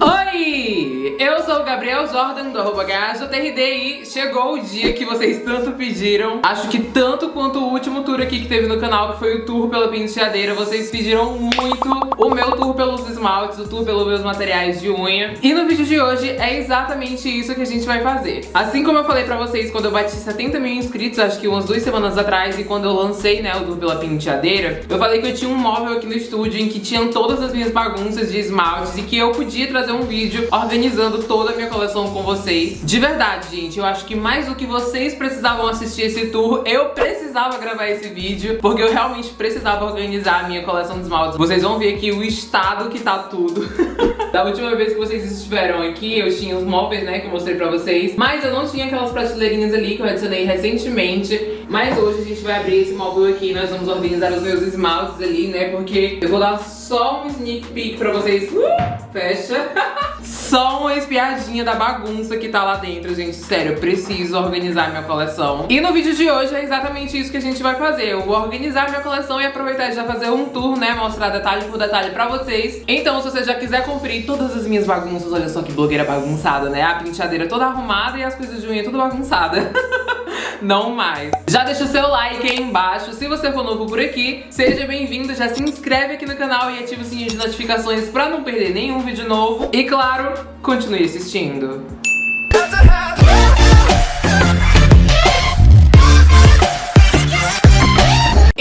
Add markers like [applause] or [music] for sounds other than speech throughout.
I Oi! Eu sou o Gabriel Jordan do arroba e chegou o dia que vocês tanto pediram. Acho que tanto quanto o último tour aqui que teve no canal, que foi o tour pela penteadeira, vocês pediram muito o meu tour pelos esmaltes, o tour pelos meus materiais de unha. E no vídeo de hoje é exatamente isso que a gente vai fazer. Assim como eu falei pra vocês quando eu bati 70 mil inscritos, acho que umas duas semanas atrás, e quando eu lancei né, o tour pela penteadeira, eu falei que eu tinha um móvel aqui no estúdio em que tinham todas as minhas bagunças de esmaltes e que eu podia trazer um vídeo organizando toda a minha coleção com vocês. De verdade, gente, eu acho que mais do que vocês precisavam assistir esse tour, eu precisava gravar esse vídeo, porque eu realmente precisava organizar a minha coleção de esmaltes. Vocês vão ver aqui o estado que tá tudo. [laughs] da última vez que vocês estiveram aqui, eu tinha os móveis, né, que eu mostrei pra vocês, mas eu não tinha aquelas prateleirinhas ali que eu adicionei recentemente, mas hoje a gente vai abrir esse móvel aqui nós vamos organizar os meus esmaltes ali, né, porque eu vou dar só um sneak peek pra vocês. Uh, fecha. [laughs] Só uma espiadinha da bagunça que tá lá dentro, gente. Sério, eu preciso organizar minha coleção. E no vídeo de hoje é exatamente isso que a gente vai fazer. Eu vou organizar minha coleção e aproveitar de já fazer um tour, né? Mostrar detalhe por detalhe pra vocês. Então, se você já quiser conferir todas as minhas bagunças, olha só que blogueira bagunçada, né? A penteadeira toda arrumada e as coisas de unha tudo bagunçada. [laughs] não mais. Já deixa o seu like aí embaixo. Se você for novo por aqui, seja bem-vindo. Já se inscreve aqui no canal e ativa o sininho de notificações pra não perder nenhum vídeo novo. E claro, continue assistindo.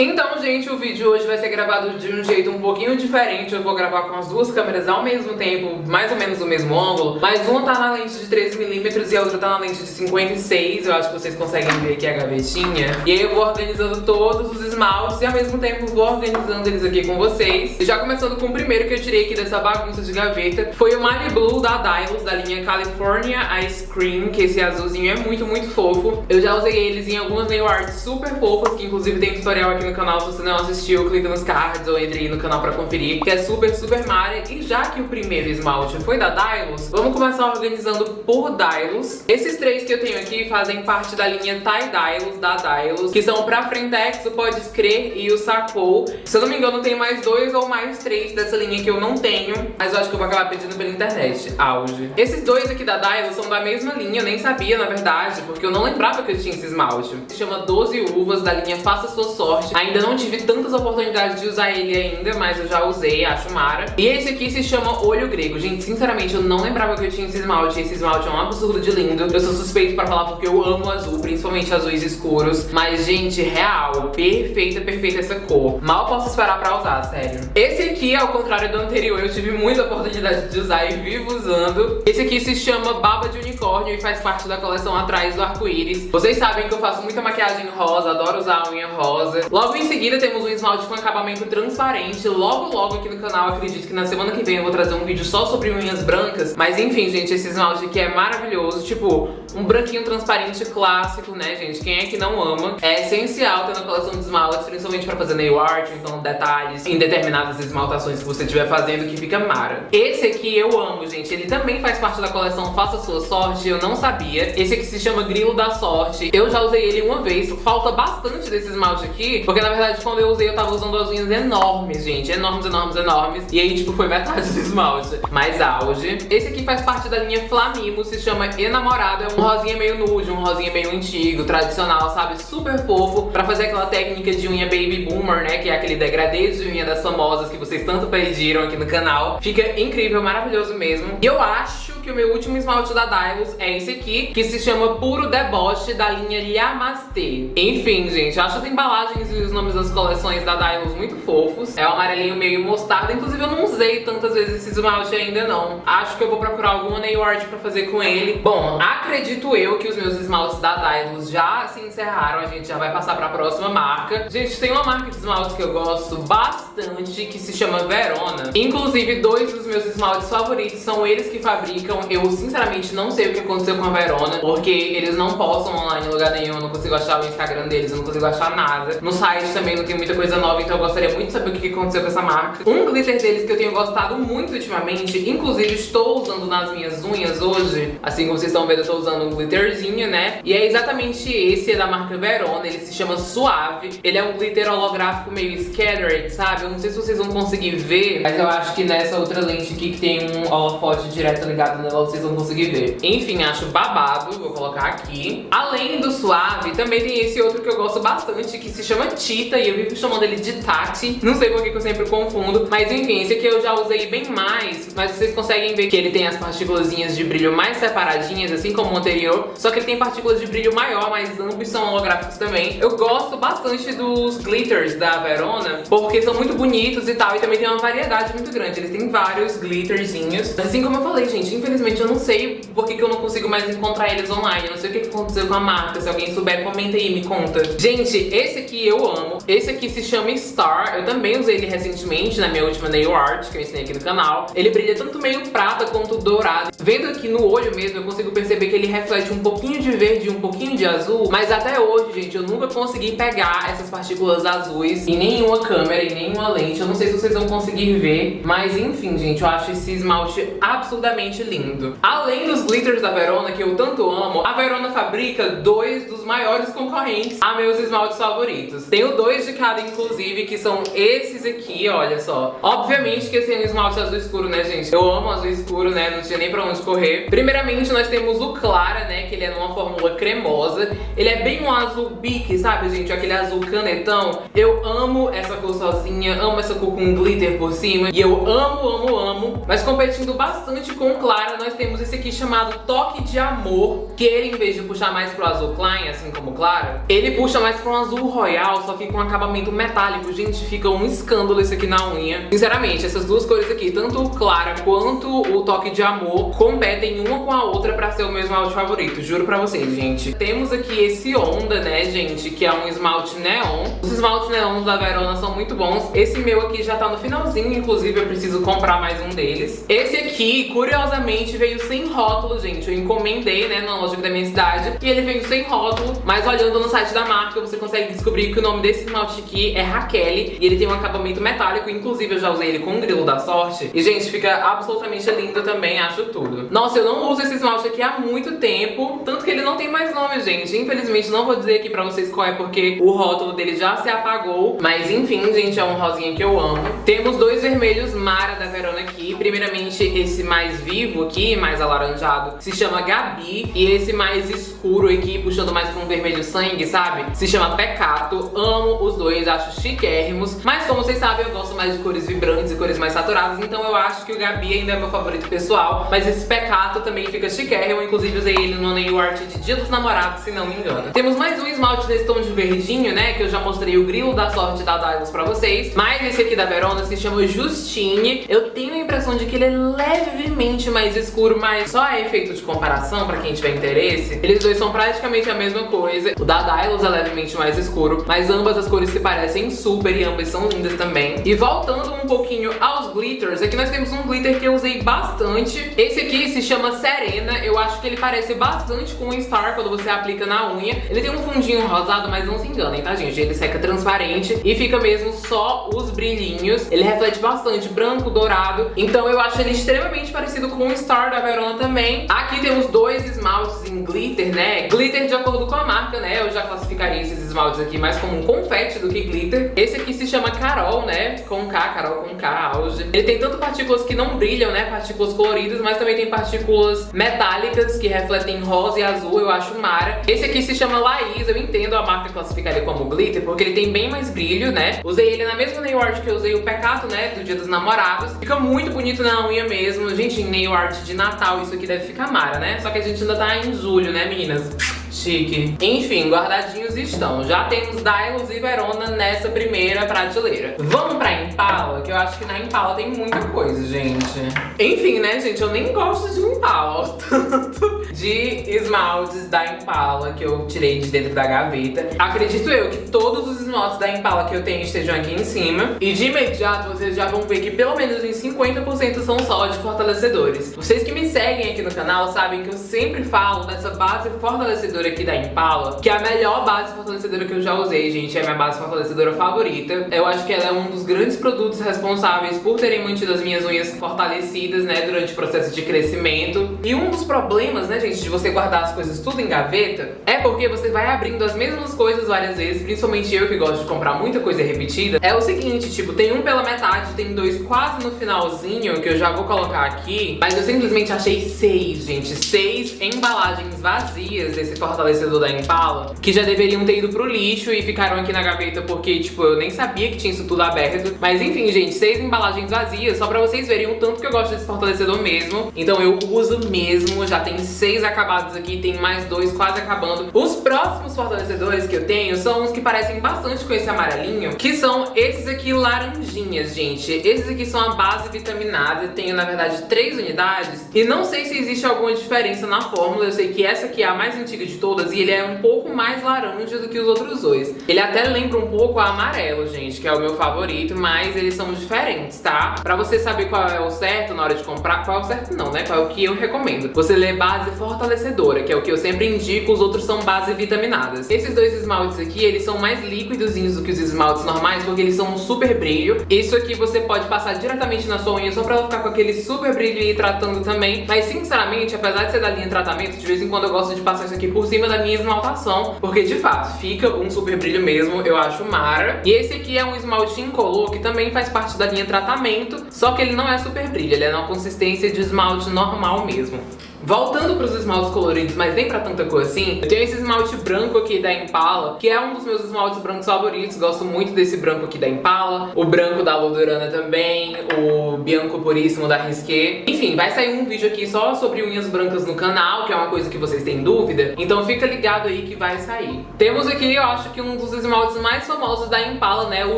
Então, gente, o vídeo hoje vai ser gravado de um jeito um pouquinho diferente. Eu vou gravar com as duas câmeras ao mesmo tempo, mais ou menos no mesmo ângulo. Mas uma tá na lente de 13mm e a outra tá na lente de 56. Eu acho que vocês conseguem ver aqui a gavetinha. E aí eu vou organizando todos os esmaltes e ao mesmo tempo vou organizando eles aqui com vocês. E já começando com o primeiro que eu tirei aqui dessa bagunça de gaveta. Foi o Mali Blue da Dylos, da linha California Ice Cream, que esse azulzinho é muito, muito fofo. Eu já usei eles em algumas nail arts super fofas, que inclusive tem tutorial aqui no canal. Se você não assistiu, clica nos cards ou entre aí no canal pra conferir, que é super, super mara. E já que o primeiro esmalte foi da Dylos, vamos começar organizando por Dylos. Esses três que eu tenho aqui fazem parte da linha Tie Dylos, da Dylos, que são pra Frentex, o Pode Crer e o Sacou. Se eu não me engano, tem mais dois ou mais três dessa linha que eu não tenho, mas eu acho que eu vou acabar pedindo pela internet. Auge. Esses dois aqui da Dylos são da mesma linha, eu nem sabia, na verdade, porque eu não lembrava que eu tinha esse esmalte. Se chama 12 Uvas, da linha Faça Sua Sorte. Ainda não tive tantas oportunidades de usar ele ainda, mas eu já usei, acho mara. E esse aqui se chama Olho Grego. Gente, sinceramente, eu não lembrava que eu tinha esse esmalte. Esse esmalte é um absurdo de lindo. Eu sou suspeito pra falar porque eu amo azul, principalmente azuis escuros. Mas, gente, real, perfeita, perfeita essa cor. Mal posso esperar pra usar, sério. Esse aqui, ao contrário do anterior, eu tive muita oportunidade de usar e vivo usando. Esse aqui se chama Baba de Unicórnio e faz parte da coleção Atrás do Arco-Íris. Vocês sabem que eu faço muita maquiagem rosa, adoro usar unha rosa. Logo em seguida temos um esmalte com acabamento transparente. Logo, logo aqui no canal, acredito que na semana que vem eu vou trazer um vídeo só sobre unhas brancas. Mas enfim, gente, esse esmalte aqui é maravilhoso. Tipo, um branquinho transparente clássico, né, gente? Quem é que não ama? É essencial ter na coleção de esmaltes, principalmente pra fazer nail art, então detalhes em determinadas esmaltações que você estiver fazendo que fica mara. Esse aqui eu amo, gente. Ele também faz parte da coleção Faça Sua Sorte, eu não sabia. Esse aqui se chama Grilo da Sorte. Eu já usei ele uma vez. Falta bastante desse esmalte aqui, porque na verdade quando eu usei eu tava usando as unhas enormes, gente. Enormes, enormes, enormes. E aí, tipo, foi metade do esmalte. Mais auge. Esse aqui faz parte da linha Flamimo, se chama Enamorado. É um rosinha meio nude, um rosinha meio antigo, tradicional, sabe? Super fofo. Pra fazer aquela técnica de unha baby boomer, né? Que é aquele degradê de unha das famosas que vocês tanto pediram aqui no canal. Fica incrível, maravilhoso mesmo. E eu acho que o meu último esmalte da Dylos é esse aqui, que se chama Puro Deboche, da linha Yamastê. Enfim, gente, acho as embalagens e os nomes das coleções da Dylos muito fofos. É o amarelinho meio mostarda, inclusive eu não usei tantas vezes esse esmalte ainda não. Acho que eu vou procurar alguma nail art pra fazer com ele. Bom, acredito eu que os meus esmaltes da Dylos já se encerraram, a gente já vai passar pra próxima marca. Gente, tem uma marca de esmalte que eu gosto bastante, que se chama Verona. Inclusive, dois dos meus esmaltes favoritos são eles que fabricam. Eu, sinceramente, não sei o que aconteceu com a Verona, porque eles não postam online em lugar nenhum, eu não consigo achar o Instagram deles, eu não consigo achar nada. No site também não tem muita coisa nova, então eu gostaria muito de saber o que aconteceu com essa marca. Um glitter deles que eu tenho gostado muito ultimamente, inclusive estou usando nas minhas unhas hoje, assim como vocês estão vendo, eu tô usando um glitterzinho, né? E é exatamente esse, é da marca Verona, ele se chama Suave. Ele é um glitter holográfico meio scattered, sabe? Eu não sei se vocês vão conseguir ver, mas eu acho que nessa outra lente aqui que tem um holofote direto ligado nela, vocês vão conseguir ver. Enfim, acho babado, vou colocar aqui. Além do Suave, também tem esse outro que eu gosto bastante, que se chama Tita, e eu vivo chamando ele de Tati. Não sei por que eu sempre confundo, mas enfim, esse aqui eu já usei bem mais, mas vocês conseguem ver que ele tem as partículas de brilho mais separadinhas, assim como o anterior, só que ele tem partículas de brilho maior, mas ambos são holográficos também. Eu gosto bastante dos glitters da Verona, porque são muito bonitos e tal, e também tem uma variedade muito grande. Eles têm vários glitterzinhos. Assim como eu falei, gente, infelizmente eu não sei por que, que eu não consigo mais encontrar eles online. Eu não sei o que, que aconteceu com a marca. Se alguém souber, comenta aí, me conta. Gente, esse aqui eu amo. Esse aqui se chama Star. Eu também usei ele recentemente na minha última nail art, que eu ensinei aqui no canal. Ele brilha tanto meio prata quanto dourado. Vendo aqui no olho mesmo, eu consigo perceber que ele reflete um pouquinho de verde e um pouquinho de azul. Mas até hoje, gente, eu nunca consegui pegar essas partículas azuis em nenhuma câmera, em nenhuma lente. Eu não sei se vocês vão conseguir ver, mas enfim, gente, eu acho esse esmalte absurdamente lindo. Além dos glitters da Verona, que eu tanto amo, a Verona fabrica dois dos maiores concorrentes a meus esmaltes favoritos. Tenho dois de cada, inclusive, que são esses aqui, olha só. Obviamente que esse é um esmalte azul escuro, né, gente? Eu amo azul escuro, né? Não tinha nem pra onde correr. Primeiramente, nós temos o Clara, né? Que ele é numa fórmula cremosa. Ele é bem um azul bique, sabe, gente? Aquele azul canetão. Eu amo essa cor sozinha, amo essa cor com glitter por cima. E eu amo, amo, amo. Mas competindo bastante com o Clara, nós temos esse aqui chamado Toque de Amor. Que ele, em vez de puxar mais pro azul Klein, assim como o Clara, ele puxa mais pro azul royal, só que com acabamento metálico. Gente, fica um escândalo esse aqui na unha. Sinceramente, essas duas cores aqui, tanto o Clara quanto o Toque de Amor, competem uma com a outra pra ser o meu esmalte favorito. Juro pra vocês, gente. Temos aqui esse Onda, né, gente, que é um esmalte neon. Os esmaltes neons da Verona são muito bons. Esse meu aqui já tá no finalzinho, inclusive eu preciso comprar mais um deles. Esse aqui, curiosamente, veio sem rótulo, gente. Eu encomendei, né, na loja da minha cidade. E ele veio sem rótulo, mas olhando no site da marca, você consegue descobrir que o nome desse esmalte aqui é Raquel. E ele tem um acabamento metálico, inclusive eu já usei ele com o grilo da sorte. E, gente, fica absolutamente lindo também, acho tudo. Nossa, eu não uso esse esmalte aqui há muito tempo, tanto que ele não tem mais nome, gente. Infelizmente, não vou dizer aqui pra vocês qual é, porque o rótulo dele já se apagou. Mas, enfim, gente, é um rosinha que eu amo. Temos dois vermelhos Mara da Verona aqui. Primeiramente, esse mais vivo aqui, mais alaranjado, se chama Gabi. E esse mais escuro aqui, puxando mais pra um vermelho sangue, sabe? Se chama Pecato. Amo os dois, acho chiquérrimos. Mas, como vocês sabem, eu gosto mais de cores vibrantes e cores mais saturadas. Então eu acho que o Gabi ainda é meu favorito pessoal. Mas esse Pecato também fica chiquérrimo. Inclusive, usei ele no nail art de Dia dos Namorados, se não me engano. Temos mais um esmalte desse tom de verdinho, né? Que eu já mostrei o grilo da sorte da Dylos pra vocês. Mas esse aqui da Verona se chama Justine. Eu tenho a impressão de que ele é levemente mais escuro, mas só é efeito de comparação pra quem tiver interesse. Eles dois são praticamente a mesma coisa. O da Dylos é levemente mais escuro, mas ambas as cores se parecem super e ambas são lindas também. E voltando um pouquinho aos glitters, aqui nós temos um glitter que eu usei bastante. Esse aqui se chama Serena. Eu acho que ele parece bastante com o Star quando você aplica na unha. Ele tem um fundinho rosado, mas não se enganem, tá, gente? Ele seca transparente e fica mesmo só os brilhinhos. Ele reflete bastante branco, dourado. Então eu acho ele extremamente parecido com o Star da Verona também. Aqui temos dois esmaltes em glitter, né? Glitter de acordo com a marca, né? Eu já classificaria esses esmaltes aqui mais como um confete do que glitter. Esse aqui se chama Carol, né? Com K, Carol com K, auge. Ele tem tanto partículas que não brilham, né? Partículas coloridas, mas também tem partículas metálicas que refletem rosa e azul. Eu acho mara. Esse aqui se chama Laís. Eu entendo a marca classificaria como glitter, porque ele tem bem mais brilho, né? Usei ele na mesma nail art que eu usei o Pecato, né? Do Dia dos Namorados. Fica muito bonito na unha mesmo. Gente, em nail art de Natal isso aqui deve ficar mara, né? Só que a gente ainda tá em julho, né, meninas? Chique. Enfim, guardadinhos estão. Já temos Dylos e Verona nessa primeira prateleira. Vamos pra Impala, que eu acho que na Impala tem muita coisa, gente. Enfim, né, gente? Eu nem gosto de Impala, [laughs] tanto de esmaltes da Impala que eu tirei de dentro da gaveta. Acredito eu que todos os esmaltes da Impala que eu tenho estejam aqui em cima. E de imediato vocês já vão ver que pelo menos uns 50% são só de fortalecedores. Vocês que me seguem aqui no canal sabem que eu sempre falo dessa base fortalecedora aqui da Impala, que é a melhor base fortalecedora que eu já usei, gente. É a minha base fortalecedora favorita. Eu acho que ela é um dos grandes produtos responsáveis por terem mantido as minhas unhas fortalecidas, né, durante o processo de crescimento. E um dos problemas, né, gente, de você guardar as coisas tudo em gaveta, é porque você vai abrindo as mesmas coisas várias vezes, principalmente eu que gosto de comprar muita coisa repetida. É o seguinte, tipo, tem um pela metade, tem dois quase no finalzinho, que eu já vou colocar aqui, mas eu simplesmente achei seis, gente, seis embalagens vazias desse fortalecedor da Impala, que já deveriam ter ido pro lixo e ficaram aqui na gaveta porque, tipo, eu nem sabia que tinha isso tudo aberto. Mas enfim, gente, seis embalagens vazias, só pra vocês verem o tanto que eu gosto desse fortalecedor mesmo. Então eu uso mesmo, já tem seis acabados aqui, tem mais dois quase acabando. Os próximos fortalecedores que eu tenho são os que parecem bastante com esse amarelinho, que são esses aqui laranjinhas, gente. Esses aqui são a base vitaminada, tenho na verdade três unidades, e não sei se existe alguma diferença na fórmula, eu sei que essa aqui é a mais antiga de todas e ele é um pouco mais laranja do que os outros dois. Ele até lembra um pouco a amarelo, gente, que é o meu favorito, mas eles são diferentes, tá? Pra você saber qual é o certo na hora de comprar, qual é o certo não, né? Qual é o que eu recomendo. Você lê base fortalecedora, que é o que eu sempre indico, os outros são base vitaminadas. Esses dois esmaltes aqui, eles são mais líquidozinhos do que os esmaltes normais, porque eles são um super brilho. Isso aqui você pode passar diretamente na sua unha só pra ela ficar com aquele super brilho e tratando também. Mas sinceramente, apesar de ser da linha tratamento, de vez em quando eu gosto de passar isso aqui por cima da minha esmaltação, porque de fato, fica um super brilho mesmo, eu acho mara. E esse aqui é um esmalte incolor, que também faz parte da linha tratamento, só que ele não é super brilho, ele é na consistência de esmalte normal mesmo. Voltando para os esmaltes coloridos, mas nem pra tanta cor assim, eu tenho esse esmalte branco aqui da Impala, que é um dos meus esmaltes brancos favoritos, gosto muito desse branco aqui da Impala, o branco da Lodurana também, o Bianco Puríssimo da Risqué. Enfim, vai sair um vídeo aqui só sobre unhas brancas no canal, que é uma coisa que vocês têm dúvida, então fica ligado aí que vai sair. Temos aqui, eu acho que um dos esmaltes mais famosos da Impala, né, o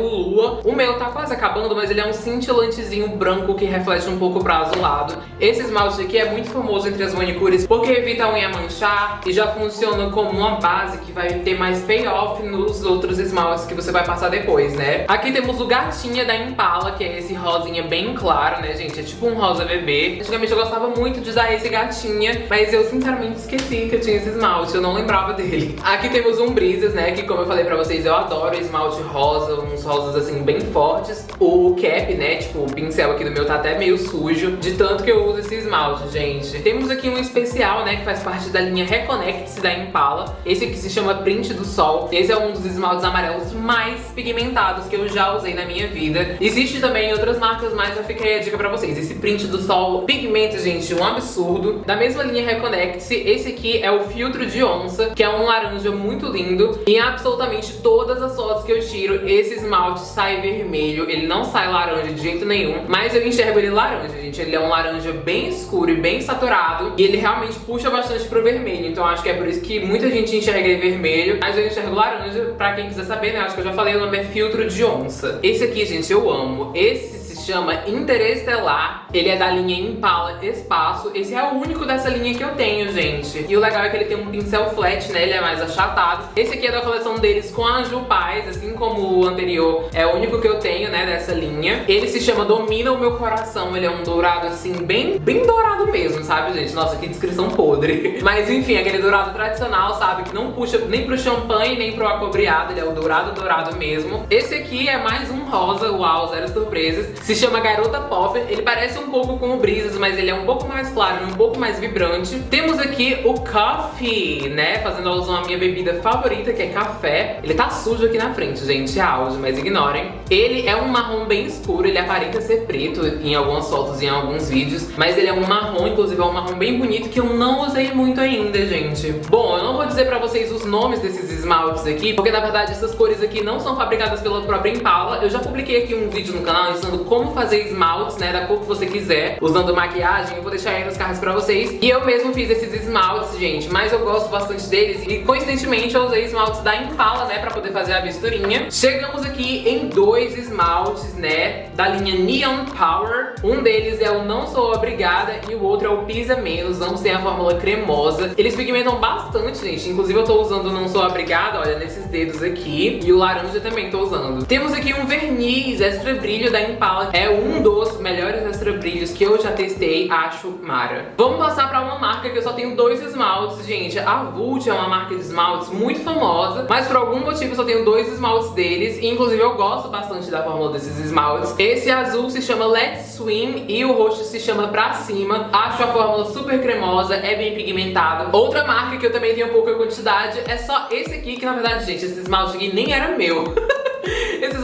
Lua. O meu tá quase acabando, mas ele é um cintilantezinho branco que reflete um pouco pra azulado. Esse esmalte aqui é muito famoso entre as manicures porque evita a unha manchar e já funciona como uma base que vai ter mais payoff nos outros esmaltes que você vai passar depois, né? Aqui temos o Gatinha da Impala, que é esse rosinha bem claro, né, gente? É tipo um rosa bebê. Antigamente eu gostava muito de usar esse Gatinha, mas eu sinceramente esqueci que eu tinha esse esmalte, eu não lembrava dele. Aqui temos um Brisas, né, que como eu falei pra vocês, eu adoro esmalte rosa, uns rosas assim bem fortes. O cap, né, tipo o pincel aqui do meu tá até meio sujo, de tanto que eu uso esse esmalte, gente. Temos aqui um especial, né, que faz parte da linha Reconnect da Impala. Esse aqui se chama Print do Sol. Esse é um dos esmaltes amarelos mais pigmentados que eu já usei na minha vida. Existe também outras marcas, mas eu fiquei a dica pra vocês. Esse Print do Sol pigmenta, gente, um absurdo. Da mesma linha Reconnect, esse aqui é o Filtro de Onça, que é um laranja muito lindo. E em absolutamente todas as fotos que eu tiro, esse esmalte sai vermelho. Ele não sai laranja de jeito nenhum, mas eu enxergo ele laranja, gente. Ele é um laranja bem escuro e bem saturado. E ele realmente puxa bastante pro vermelho. Então acho que é por isso que muita gente enxerga ele vermelho. Mas eu enxergo laranja, pra quem quiser saber, né? Acho que eu já falei, o nome é Filtro de Onça. Esse aqui, gente, eu amo. Esse chama Interestelar. Ele é da linha Impala Espaço. Esse é o único dessa linha que eu tenho, gente. E o legal é que ele tem um pincel flat, né? Ele é mais achatado. Esse aqui é da coleção deles com a Ju Paz, assim como o anterior. É o único que eu tenho, né, dessa linha. Ele se chama Domina o Meu Coração. Ele é um dourado, assim, bem, bem dourado mesmo, sabe, gente? Nossa, que descrição podre. [laughs] Mas, enfim, aquele dourado tradicional, sabe? Que não puxa nem pro champanhe, nem pro acobreado. Ele é o dourado, dourado mesmo. Esse aqui é mais um rosa, uau, zero surpresas. Se chama Garota Pop. Ele parece um pouco com o Brisas, mas ele é um pouco mais claro um pouco mais vibrante. Temos aqui o Coffee, né? Fazendo alusão à minha bebida favorita, que é café. Ele tá sujo aqui na frente, gente, é áudio, mas ignorem. Ele é um marrom bem escuro, ele aparenta ser preto em algumas fotos e em alguns vídeos, mas ele é um marrom, inclusive é um marrom bem bonito que eu não usei muito ainda, gente. Bom, eu não vou dizer pra vocês os nomes desses esmaltes aqui, porque na verdade essas cores aqui não são fabricadas pela própria Impala. Eu já publiquei aqui um vídeo no canal ensinando como fazer esmaltes, né, da cor que você quiser, usando maquiagem, eu vou deixar aí nos cards pra vocês. E eu mesmo fiz esses esmaltes, gente, mas eu gosto bastante deles e coincidentemente eu usei esmaltes da Impala, né, pra poder fazer a misturinha. Chegamos aqui em dois esmaltes, né, da linha Neon Power. Um deles é o Não Sou Obrigada e o outro é o Pisa Menos, não tem a fórmula cremosa. Eles pigmentam bastante, gente. Inclusive eu tô usando Não Sou Obrigada, olha, nesses dedos aqui. E o laranja também tô usando. Temos aqui um verniz extra brilho da Impala. É um dos melhores extra brilhos que eu já testei, acho mara. Vamos passar pra uma marca que eu só tenho dois esmaltes, gente. A Vult é uma marca de esmaltes muito famosa, mas por algum motivo eu só tenho dois esmaltes deles. Inclusive eu gosto bastante da fórmula desses esmaltes. Esse azul se chama Let's Swim e o roxo se chama Pra Cima. Acho a fórmula super cremosa, é bem pigmentado. Outra marca que eu também tenho pouca quantidade é só esse aqui, que na verdade, gente, esse esmalte aqui nem era meu. [laughs]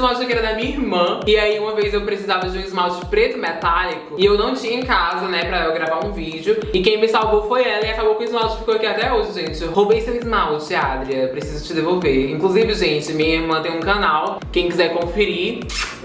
Esmalte aqui era da minha irmã. E aí uma vez eu precisava de um esmalte preto metálico. E eu não tinha em casa, né, pra eu gravar um vídeo. E quem me salvou foi ela e acabou que o esmalte ficou aqui até hoje, gente. Eu roubei seu esmalte, Adria. Preciso te devolver. Inclusive, gente, minha irmã tem um canal. Quem quiser conferir,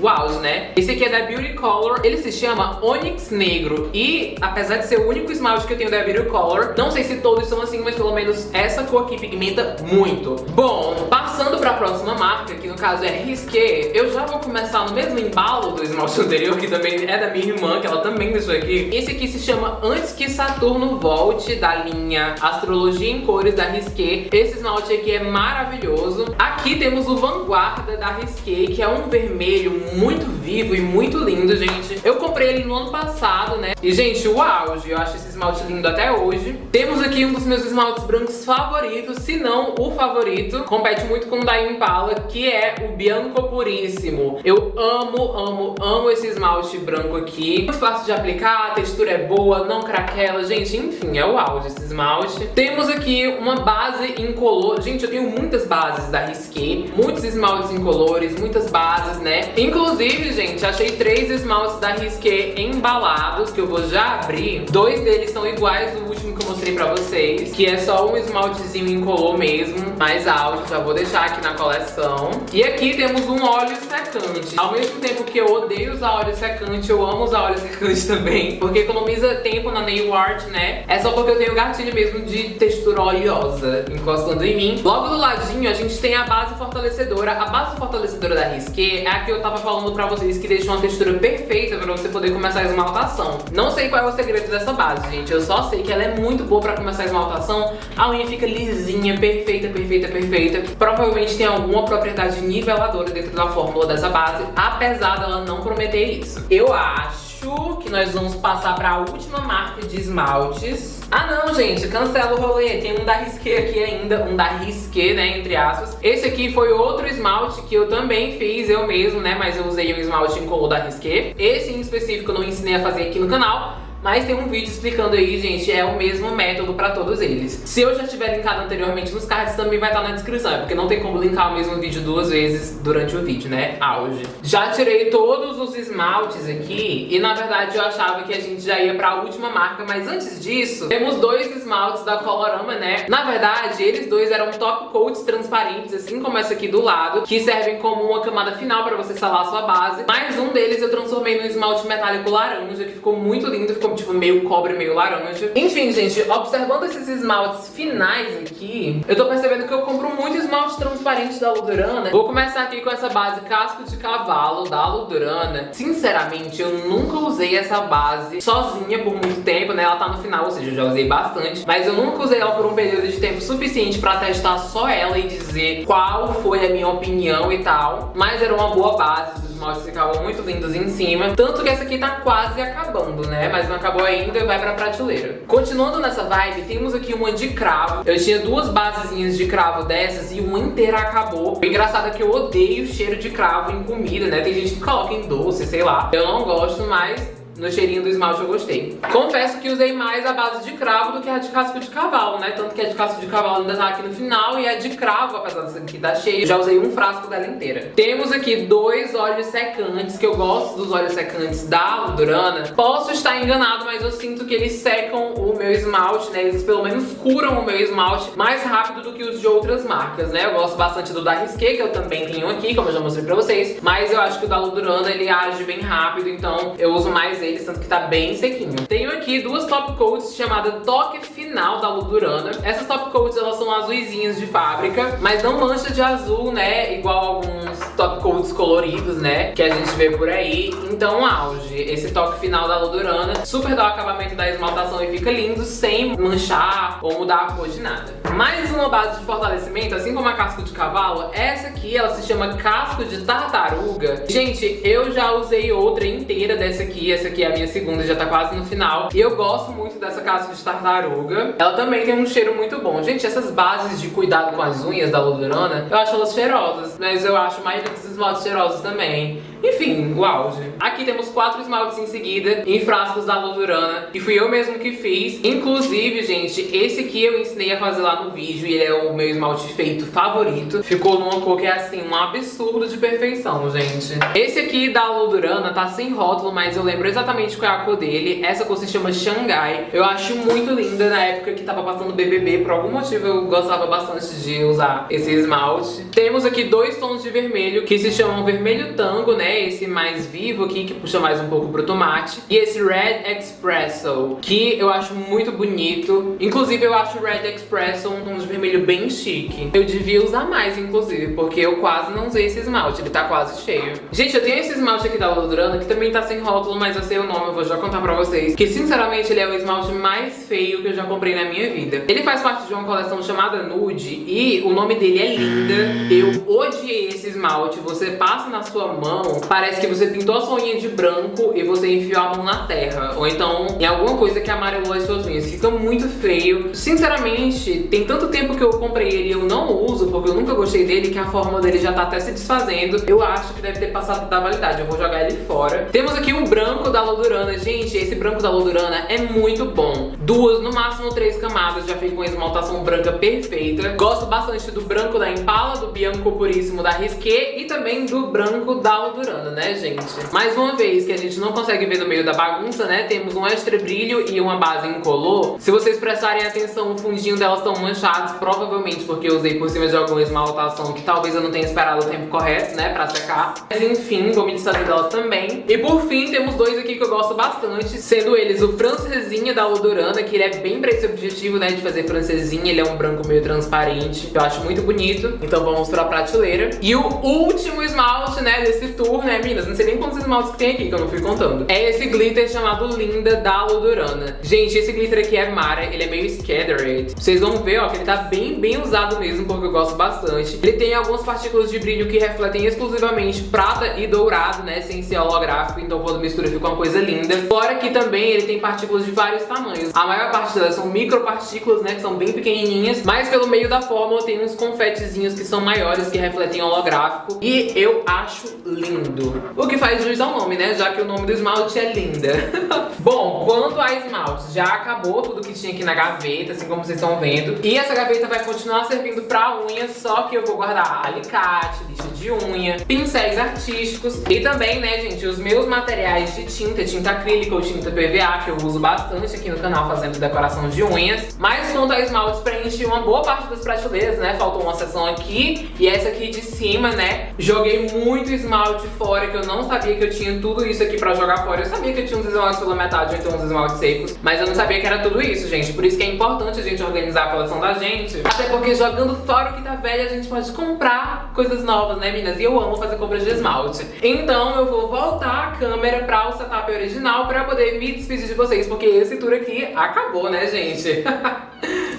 auge, né? Esse aqui é da Beauty Color, ele se chama Onyx Negro e apesar de ser o único esmalte que eu tenho da Beauty Color, não sei se todos são assim, mas pelo menos essa cor aqui pigmenta muito. Bom, passando pra próxima marca, que no caso é Risqué, eu já vou começar no mesmo embalo do esmalte anterior, que também é da minha irmã, que ela também deixou aqui. Esse aqui se chama Antes que Saturno Volte, da linha Astrologia em Cores da Risqué. Esse esmalte aqui é maravilhoso. Aqui temos o Vanguarda da Risqué, que é um vermelho muito vivo e muito lindo, gente. Eu comprei ele no ano passado, né? E, gente, o auge. Eu acho esse esmalte lindo até hoje. Temos aqui um dos meus esmaltes brancos favoritos, se não o favorito. Compete muito com o da Impala, que é o Bianco Puríssimo. Eu amo, amo, amo esse esmalte branco aqui. Muito fácil de aplicar, a textura é boa, não craquela. Gente, enfim, é o auge esse esmalte. Temos aqui uma base incolor. Gente, eu tenho muitas bases da Risqué. Muitos esmaltes incolores, muitas bases, né? Inclusive, Inclusive, gente, achei três esmaltes da Risqué embalados, que eu vou já abrir. Dois deles são iguais que eu mostrei pra vocês, que é só um esmaltezinho incolor mesmo, mais alto, já vou deixar aqui na coleção. E aqui temos um óleo secante. Ao mesmo tempo que eu odeio usar óleo secante, eu amo usar óleo [laughs] secante também, porque economiza tempo na nail art, né? É só porque eu tenho gatilho mesmo de textura oleosa encostando em mim. Logo do ladinho, a gente tem a base fortalecedora. A base fortalecedora da Risqué é a que eu tava falando pra vocês que deixa uma textura perfeita pra você poder começar a esmaltação. Não sei qual é o segredo dessa base, gente. Eu só sei que ela é muito boa pra começar a esmaltação. A unha fica lisinha, perfeita, perfeita, perfeita. Provavelmente tem alguma propriedade niveladora dentro da fórmula dessa base, apesar dela não prometer isso. Eu acho que nós vamos passar para a última marca de esmaltes. Ah não, gente, cancela o rolê. Tem um da Risqué aqui ainda, um da Risqué, né, entre aspas. Esse aqui foi outro esmalte que eu também fiz eu mesmo, né, mas eu usei um esmalte incolor da Risqué. Esse em específico eu não ensinei a fazer aqui no canal, mas tem um vídeo explicando aí, gente, é o mesmo método pra todos eles. Se eu já tiver linkado anteriormente nos cards, também vai estar na descrição, é porque não tem como linkar o mesmo vídeo duas vezes durante o vídeo, né? Auge. Já tirei todos os esmaltes aqui e, na verdade, eu achava que a gente já ia pra última marca, mas antes disso, temos dois esmaltes da Colorama, né? Na verdade, eles dois eram top coats transparentes, assim como essa aqui do lado, que servem como uma camada final pra você salar sua base. Mas um deles eu transformei no esmalte metálico laranja, que ficou muito lindo, ficou tipo meio cobre, meio laranja. Enfim, gente, observando esses esmaltes finais aqui, eu tô percebendo que eu compro muito esmalte transparente da Ludurana. Vou começar aqui com essa base casco de cavalo da Ludurana. Sinceramente, eu nunca usei essa base sozinha por muito tempo, né? Ela tá no final, ou seja, eu já usei bastante. Mas eu nunca usei ela por um período de tempo suficiente pra testar só ela e dizer qual foi a minha opinião e tal. Mas era uma boa base, esmaltes ficavam muito lindos em cima. Tanto que essa aqui tá quase acabando, né? Mas não acabou ainda, vai pra prateleira. Continuando nessa vibe, temos aqui uma de cravo. Eu tinha duas basezinhas de cravo dessas e uma inteira acabou. O engraçado é que eu odeio cheiro de cravo em comida, né? Tem gente que coloca em doce, sei lá. Eu não gosto, mas no cheirinho do esmalte eu gostei. Confesso que usei mais a base de cravo do que a de casco de cavalo, né? Tanto que a de casco de cavalo ainda tá aqui no final e a de cravo, apesar dessa aqui tá cheia, já usei um frasco dela inteira. Temos aqui dois óleos secantes, que eu gosto dos óleos secantes da Ludurana. Posso estar enganado, mas eu sinto que eles secam o meu esmalte, né? Eles pelo menos curam o meu esmalte mais rápido do que os de outras marcas, né? Eu gosto bastante do da Risqué, que eu também tenho aqui, como eu já mostrei pra vocês. Mas eu acho que o da Ludurana, ele age bem rápido, então eu uso mais ele eles, tanto que tá bem sequinho. Tenho aqui duas top coats chamada Toque Final da Ludurana. Essas top coats, elas são azuisinhas de fábrica, mas não mancha de azul, né, igual alguns top coats coloridos, né, que a gente vê por aí. Então, auge. Esse toque final da Ludurana super dá o acabamento da esmaltação e fica lindo, sem manchar ou mudar a cor de nada. Mais uma base de fortalecimento, assim como a casco de cavalo, essa aqui, ela se chama casco de tartaruga. Gente, eu já usei outra inteira dessa aqui, essa aqui é a minha segunda, já tá quase no final. E eu gosto muito dessa casca de tartaruga. Ela também tem um cheiro muito bom. Gente, essas bases de cuidado com as unhas da Ludurana, eu acho elas cheirosas, mas eu acho mais dos esmaltes cheirosos também. Enfim, o auge. Aqui temos quatro esmaltes em seguida, em frascos da Ludurana, que fui eu mesmo que fiz. Inclusive, gente, esse aqui eu ensinei a fazer lá no vídeo e ele é o meu esmalte feito favorito. Ficou numa cor que é assim, um absurdo de perfeição, gente. Esse aqui da Ludurana tá sem rótulo, mas eu lembro exatamente qual é a cor dele. Essa cor se chama Xangai. Eu acho muito linda na época que tava passando BBB. Por algum motivo eu gostava bastante de usar esse esmalte. Temos aqui dois tons de vermelho que se chamam vermelho tango, né? Esse mais vivo aqui, que puxa mais um pouco pro tomate. E esse Red Espresso, que eu acho muito bonito. Inclusive, eu acho o Red Espresso um tom de vermelho bem chique. Eu devia usar mais, inclusive, porque eu quase não usei esse esmalte. Ele tá quase cheio. Gente, eu tenho esse esmalte aqui da Ludurana, que também tá sem rótulo, mas eu sei o nome, eu vou já contar pra vocês. Que, sinceramente, ele é o esmalte mais feio que eu já comprei na minha vida. Ele faz parte de uma coleção chamada Nude e o nome dele é Linda. Eu odiei esse esmalte. Você passa na sua mão parece que você pintou a sua unha de branco e você enfiou a mão na terra. Ou então em alguma coisa que amarelou as suas unhas. Fica muito feio. Sinceramente, tem tanto tempo que eu comprei ele e eu não uso, porque eu nunca gostei dele, que a forma dele já tá até se desfazendo. Eu acho que deve ter passado da validade. Eu vou jogar ele fora. Temos aqui o branco da Lodurana. Gente, esse branco da Lodurana é muito bom. Duas, no máximo três camadas. Já fica com esmaltação branca perfeita. Gosto bastante do branco da Impala, do Bianco Puríssimo da Risqué e também do branco da Lodurana né, gente? Mais uma vez, que a gente não consegue ver no meio da bagunça, né, temos um extra brilho e uma base incolor. Se vocês prestarem atenção, o fundinho delas estão manchados, provavelmente porque eu usei por cima de alguma esmaltação que talvez eu não tenha esperado o tempo correto, né, pra secar. Mas enfim, vou me desfazer delas também. E por fim, temos dois aqui que eu gosto bastante, sendo eles o Francesinha da Odorana, que ele é bem pra esse objetivo, né, de fazer francesinha. Ele é um branco meio transparente, que eu acho muito bonito. Então vamos pra prateleira. E o último esmalte, né, desse tour né, meninas? Não sei nem quantos esmaltes que tem aqui, que eu não fui contando. É esse glitter chamado Linda da Ludurana. Gente, esse glitter aqui é Mara, ele é meio scattered. Vocês vão ver, ó, que ele tá bem, bem usado mesmo, porque eu gosto bastante. Ele tem algumas partículas de brilho que refletem exclusivamente prata e dourado, né, sem ser holográfico, então quando mistura fica uma coisa linda. Fora que também ele tem partículas de vários tamanhos. A maior parte delas são micropartículas, né, que são bem pequenininhas, mas pelo meio da fórmula tem uns confetezinhos que são maiores, que refletem holográfico. E eu acho lindo. O que faz jus ao nome, né? Já que o nome do esmalte é linda. [laughs] Bom, quanto a esmalte, já acabou tudo que tinha aqui na gaveta, assim como vocês estão vendo. E essa gaveta vai continuar servindo pra unha, só que eu vou guardar alicate, lixa de unha, pincéis artísticos e também, né, gente, os meus materiais de tinta, tinta acrílica ou tinta PVA, que eu uso bastante aqui no canal fazendo decoração de unhas. Mas quanto a esmaltes, preenchi uma boa parte das prateleiras, né? Faltou uma seção aqui e essa aqui de cima, né? Joguei muito esmalte fora, que eu não sabia que eu tinha tudo isso aqui pra jogar fora. Eu sabia que eu tinha uns esmaltes pela metade, então uns esmaltes secos, mas eu não sabia que era tudo isso, gente. Por isso que é importante a gente organizar a coleção da gente. Até porque jogando fora o que tá velho, a gente pode comprar coisas novas, né, meninas? E eu amo fazer compras de esmalte. Então eu vou voltar a câmera pra o setup original pra poder me despedir de vocês, porque esse tour aqui acabou, né, gente? [laughs]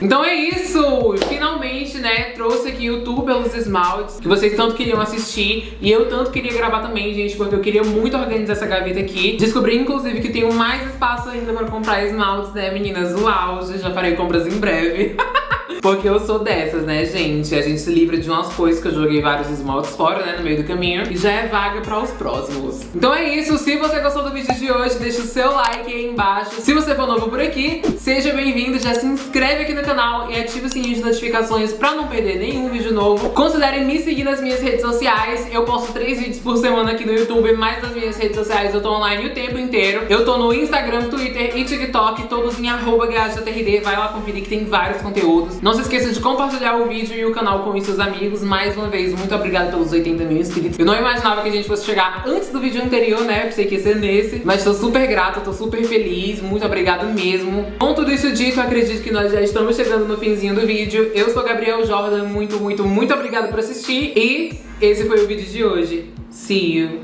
Então é isso! Finalmente, né, trouxe aqui o tour pelos esmaltes que vocês tanto queriam assistir e eu tanto queria gravar também, gente, porque eu queria muito organizar essa gaveta aqui. Descobri, inclusive, que tenho mais espaço ainda pra comprar esmaltes, né, meninas? O auge, já farei compras em breve. [laughs] Porque eu sou dessas, né, gente? A gente se livra de umas coisas que eu joguei vários esmaltes fora, né, no meio do caminho. E já é vaga para os próximos. Então é isso. Se você gostou do vídeo de hoje, deixa o seu like aí embaixo. Se você for novo por aqui, seja bem-vindo. Já se inscreve aqui no canal e ativa o sininho de notificações pra não perder nenhum vídeo novo. Considere me seguir nas minhas redes sociais. Eu posto três vídeos por semana aqui no YouTube, mas nas minhas redes sociais eu tô online o tempo inteiro. Eu tô no Instagram, Twitter e TikTok, todos em arroba Vai lá conferir que tem vários conteúdos. Não se esqueça de compartilhar o vídeo e o canal com os seus amigos. Mais uma vez, muito obrigada pelos 80 mil inscritos. Eu não imaginava que a gente fosse chegar antes do vídeo anterior, né? Pensei que ia ser nesse. Mas tô super grata, tô super feliz. Muito obrigada mesmo. Com tudo isso dito, acredito que nós já estamos chegando no finzinho do vídeo. Eu sou Gabriel Jordan. Muito, muito, muito obrigada por assistir. E esse foi o vídeo de hoje. See you.